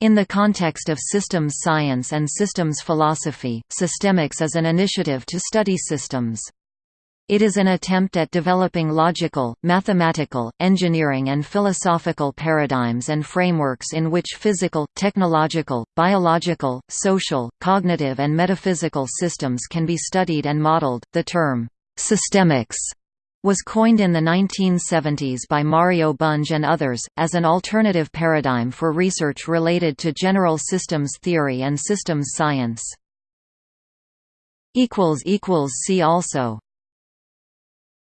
In the context of systems science and systems philosophy, systemics is an initiative to study systems. It is an attempt at developing logical, mathematical, engineering and philosophical paradigms and frameworks in which physical, technological, biological, social, cognitive and metaphysical systems can be studied and modeled. The term systemics was coined in the 1970s by Mario Bunge and others, as an alternative paradigm for research related to general systems theory and systems science. See also